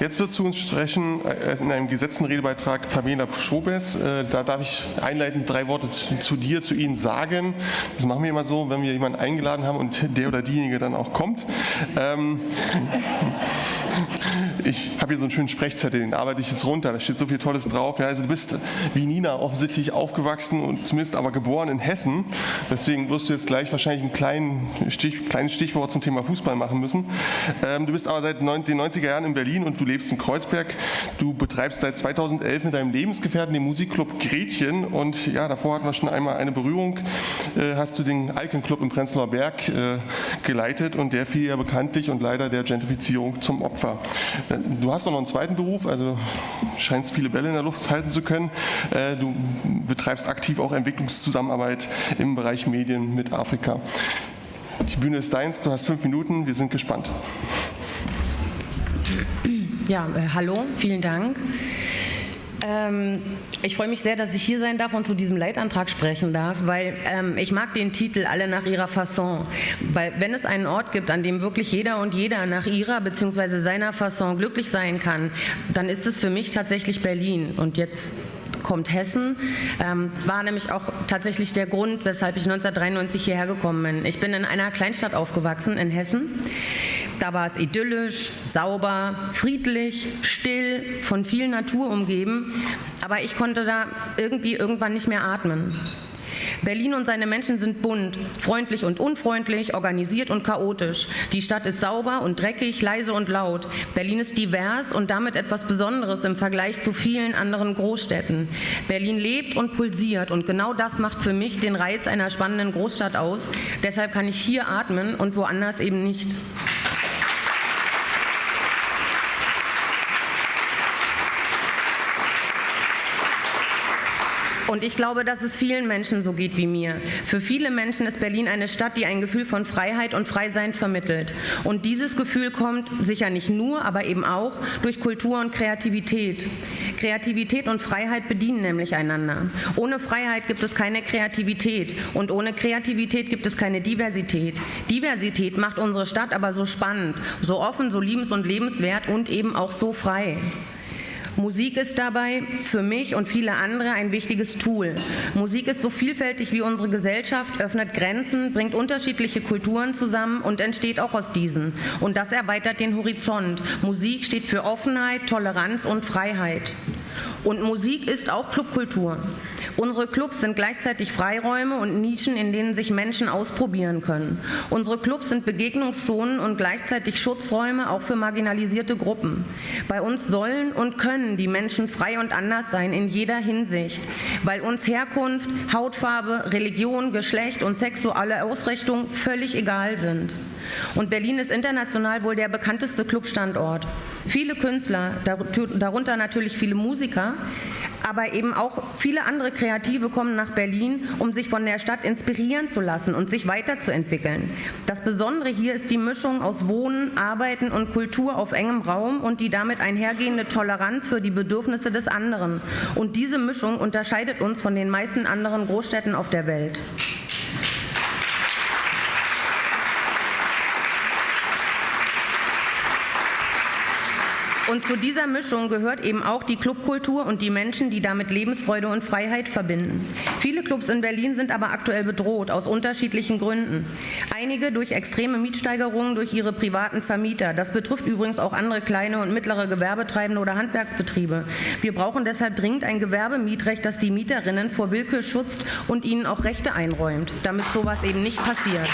Jetzt wird zu uns sprechen äh, in einem gesetzten Redebeitrag Pamela Schobes. Äh, da darf ich einleitend drei Worte zu, zu, dir, zu Ihnen sagen. Das machen wir immer so, wenn wir jemanden eingeladen haben und der oder diejenige dann auch kommt. Ähm, ich habe hier so einen schönen Sprechzettel, den arbeite ich jetzt runter, da steht so viel Tolles drauf. Ja, also du bist wie Nina offensichtlich aufgewachsen und zumindest aber geboren in Hessen. Deswegen wirst du jetzt gleich wahrscheinlich ein kleinen Stich, kleines Stichwort zum Thema Fußball machen müssen. Ähm, du bist aber seit den 90er Jahren in Berlin und du lebst in Kreuzberg. Du betreibst seit 2011 mit deinem Lebensgefährten den Musikclub Gretchen und ja, davor hatten wir schon einmal eine Berührung. Äh, hast du den Alkenclub im Prenzlauer Berg äh, geleitet und der fiel ja bekanntlich und leider der Gentrifizierung zum Opfer. Äh, du hast auch noch einen zweiten Beruf, also scheinst viele Bälle in der Luft halten zu können. Äh, du betreibst aktiv auch Entwicklungszusammenarbeit im Bereich Medien mit Afrika. Die Bühne ist deins, du hast fünf Minuten, wir sind gespannt. Ja, äh, hallo, vielen Dank. Ähm, ich freue mich sehr, dass ich hier sein darf und zu diesem Leitantrag sprechen darf, weil ähm, ich mag den Titel Alle nach ihrer Fasson. Weil wenn es einen Ort gibt, an dem wirklich jeder und jeder nach ihrer bzw. seiner Fasson glücklich sein kann, dann ist es für mich tatsächlich Berlin. Und jetzt kommt Hessen. Ähm, es war nämlich auch tatsächlich der Grund, weshalb ich 1993 hierher gekommen bin. Ich bin in einer Kleinstadt aufgewachsen in Hessen. Da war es idyllisch, sauber, friedlich, still, von viel Natur umgeben. Aber ich konnte da irgendwie irgendwann nicht mehr atmen. Berlin und seine Menschen sind bunt, freundlich und unfreundlich, organisiert und chaotisch. Die Stadt ist sauber und dreckig, leise und laut. Berlin ist divers und damit etwas Besonderes im Vergleich zu vielen anderen Großstädten. Berlin lebt und pulsiert und genau das macht für mich den Reiz einer spannenden Großstadt aus. Deshalb kann ich hier atmen und woanders eben nicht. Und ich glaube, dass es vielen Menschen so geht wie mir. Für viele Menschen ist Berlin eine Stadt, die ein Gefühl von Freiheit und Freisein vermittelt. Und dieses Gefühl kommt sicher nicht nur, aber eben auch durch Kultur und Kreativität. Kreativität und Freiheit bedienen nämlich einander. Ohne Freiheit gibt es keine Kreativität und ohne Kreativität gibt es keine Diversität. Diversität macht unsere Stadt aber so spannend, so offen, so liebens- und lebenswert und eben auch so frei. Musik ist dabei für mich und viele andere ein wichtiges Tool. Musik ist so vielfältig wie unsere Gesellschaft, öffnet Grenzen, bringt unterschiedliche Kulturen zusammen und entsteht auch aus diesen. Und das erweitert den Horizont. Musik steht für Offenheit, Toleranz und Freiheit. Und Musik ist auch Clubkultur. Unsere Clubs sind gleichzeitig Freiräume und Nischen, in denen sich Menschen ausprobieren können. Unsere Clubs sind Begegnungszonen und gleichzeitig Schutzräume auch für marginalisierte Gruppen. Bei uns sollen und können die Menschen frei und anders sein in jeder Hinsicht, weil uns Herkunft, Hautfarbe, Religion, Geschlecht und sexuelle Ausrichtung völlig egal sind. Und Berlin ist international wohl der bekannteste Clubstandort. Viele Künstler, darunter natürlich viele Musiker, aber eben auch viele andere Kreative kommen nach Berlin, um sich von der Stadt inspirieren zu lassen und sich weiterzuentwickeln. Das Besondere hier ist die Mischung aus Wohnen, Arbeiten und Kultur auf engem Raum und die damit einhergehende Toleranz für die Bedürfnisse des anderen. Und diese Mischung unterscheidet uns von den meisten anderen Großstädten auf der Welt. Und zu dieser Mischung gehört eben auch die Clubkultur und die Menschen, die damit Lebensfreude und Freiheit verbinden. Viele Clubs in Berlin sind aber aktuell bedroht, aus unterschiedlichen Gründen. Einige durch extreme Mietsteigerungen durch ihre privaten Vermieter. Das betrifft übrigens auch andere kleine und mittlere Gewerbetreibende oder Handwerksbetriebe. Wir brauchen deshalb dringend ein Gewerbemietrecht, das die Mieterinnen vor Willkür schützt und ihnen auch Rechte einräumt, damit sowas eben nicht passiert.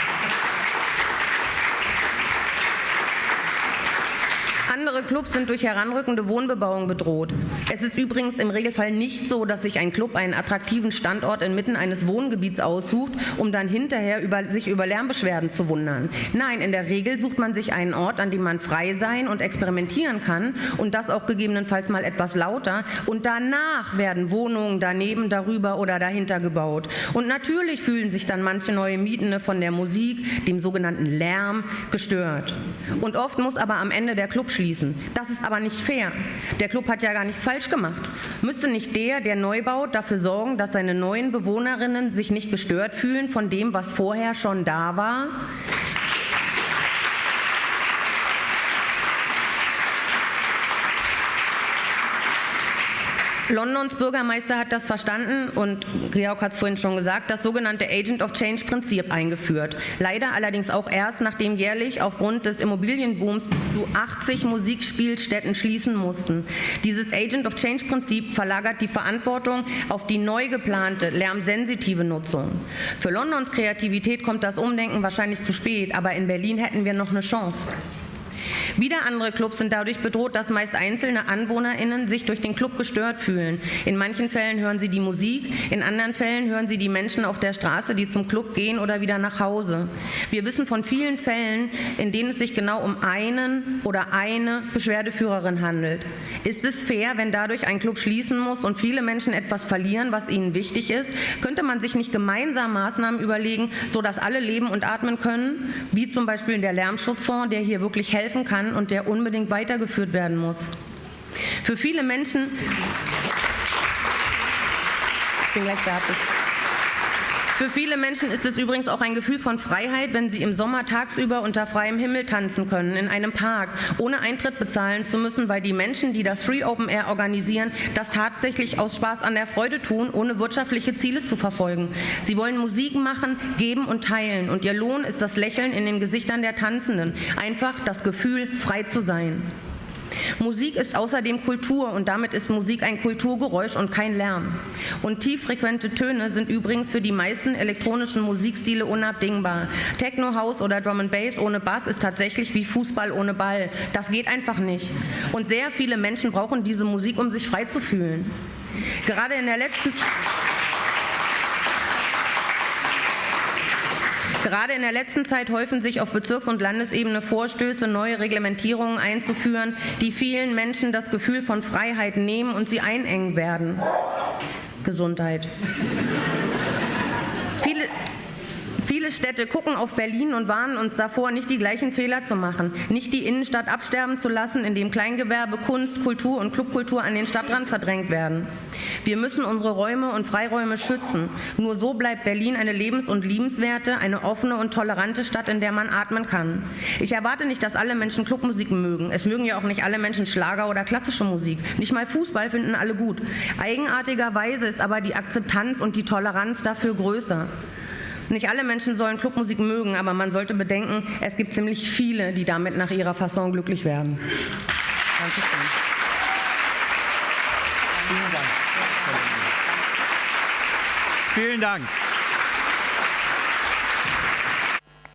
Andere Clubs sind durch heranrückende Wohnbebauung bedroht. Es ist übrigens im Regelfall nicht so, dass sich ein Club einen attraktiven Standort inmitten eines Wohngebiets aussucht, um dann hinterher über, sich über Lärmbeschwerden zu wundern. Nein, in der Regel sucht man sich einen Ort, an dem man frei sein und experimentieren kann und das auch gegebenenfalls mal etwas lauter und danach werden Wohnungen daneben, darüber oder dahinter gebaut. Und natürlich fühlen sich dann manche neue Mietende von der Musik, dem sogenannten Lärm, gestört. Und oft muss aber am Ende der Club schließen schließen. Das ist aber nicht fair. Der Club hat ja gar nichts falsch gemacht. Müsste nicht der, der neu baut, dafür sorgen, dass seine neuen Bewohnerinnen sich nicht gestört fühlen von dem, was vorher schon da war? Londons Bürgermeister hat das verstanden und Georg hat es vorhin schon gesagt, das sogenannte Agent of Change Prinzip eingeführt. Leider allerdings auch erst, nachdem jährlich aufgrund des Immobilienbooms zu 80 Musikspielstätten schließen mussten. Dieses Agent of Change Prinzip verlagert die Verantwortung auf die neu geplante lärmsensitive Nutzung. Für Londons Kreativität kommt das Umdenken wahrscheinlich zu spät, aber in Berlin hätten wir noch eine Chance. Wieder andere Clubs sind dadurch bedroht, dass meist einzelne AnwohnerInnen sich durch den Club gestört fühlen. In manchen Fällen hören sie die Musik, in anderen Fällen hören sie die Menschen auf der Straße, die zum Club gehen oder wieder nach Hause. Wir wissen von vielen Fällen, in denen es sich genau um einen oder eine Beschwerdeführerin handelt. Ist es fair, wenn dadurch ein Club schließen muss und viele Menschen etwas verlieren, was ihnen wichtig ist? Könnte man sich nicht gemeinsam Maßnahmen überlegen, sodass alle leben und atmen können, wie zum Beispiel der Lärmschutzfonds, der hier wirklich helfen kann, und der unbedingt weitergeführt werden muss. Für viele Menschen ich bin gleich fertig. Für viele Menschen ist es übrigens auch ein Gefühl von Freiheit, wenn sie im Sommer tagsüber unter freiem Himmel tanzen können, in einem Park, ohne Eintritt bezahlen zu müssen, weil die Menschen, die das Free Open Air organisieren, das tatsächlich aus Spaß an der Freude tun, ohne wirtschaftliche Ziele zu verfolgen. Sie wollen Musik machen, geben und teilen und ihr Lohn ist das Lächeln in den Gesichtern der Tanzenden, einfach das Gefühl, frei zu sein. Musik ist außerdem Kultur und damit ist Musik ein Kulturgeräusch und kein Lärm. Und tieffrequente Töne sind übrigens für die meisten elektronischen Musikstile unabdingbar. Techno, House oder Drum and Bass ohne Bass ist tatsächlich wie Fußball ohne Ball. Das geht einfach nicht. Und sehr viele Menschen brauchen diese Musik, um sich frei zu fühlen. Gerade in der letzten Gerade in der letzten Zeit häufen sich auf Bezirks- und Landesebene Vorstöße, neue Reglementierungen einzuführen, die vielen Menschen das Gefühl von Freiheit nehmen und sie einengen werden. Gesundheit. Viele, Städte gucken auf Berlin und warnen uns davor, nicht die gleichen Fehler zu machen, nicht die Innenstadt absterben zu lassen, indem Kleingewerbe, Kunst, Kultur und Clubkultur an den Stadtrand verdrängt werden. Wir müssen unsere Räume und Freiräume schützen. Nur so bleibt Berlin eine lebens- und liebenswerte, eine offene und tolerante Stadt, in der man atmen kann. Ich erwarte nicht, dass alle Menschen Clubmusik mögen. Es mögen ja auch nicht alle Menschen Schlager oder klassische Musik. Nicht mal Fußball finden alle gut. Eigenartigerweise ist aber die Akzeptanz und die Toleranz dafür größer. Nicht alle Menschen sollen Clubmusik mögen, aber man sollte bedenken, es gibt ziemlich viele, die damit nach ihrer Fasson glücklich werden. Dankeschön. Vielen Dank.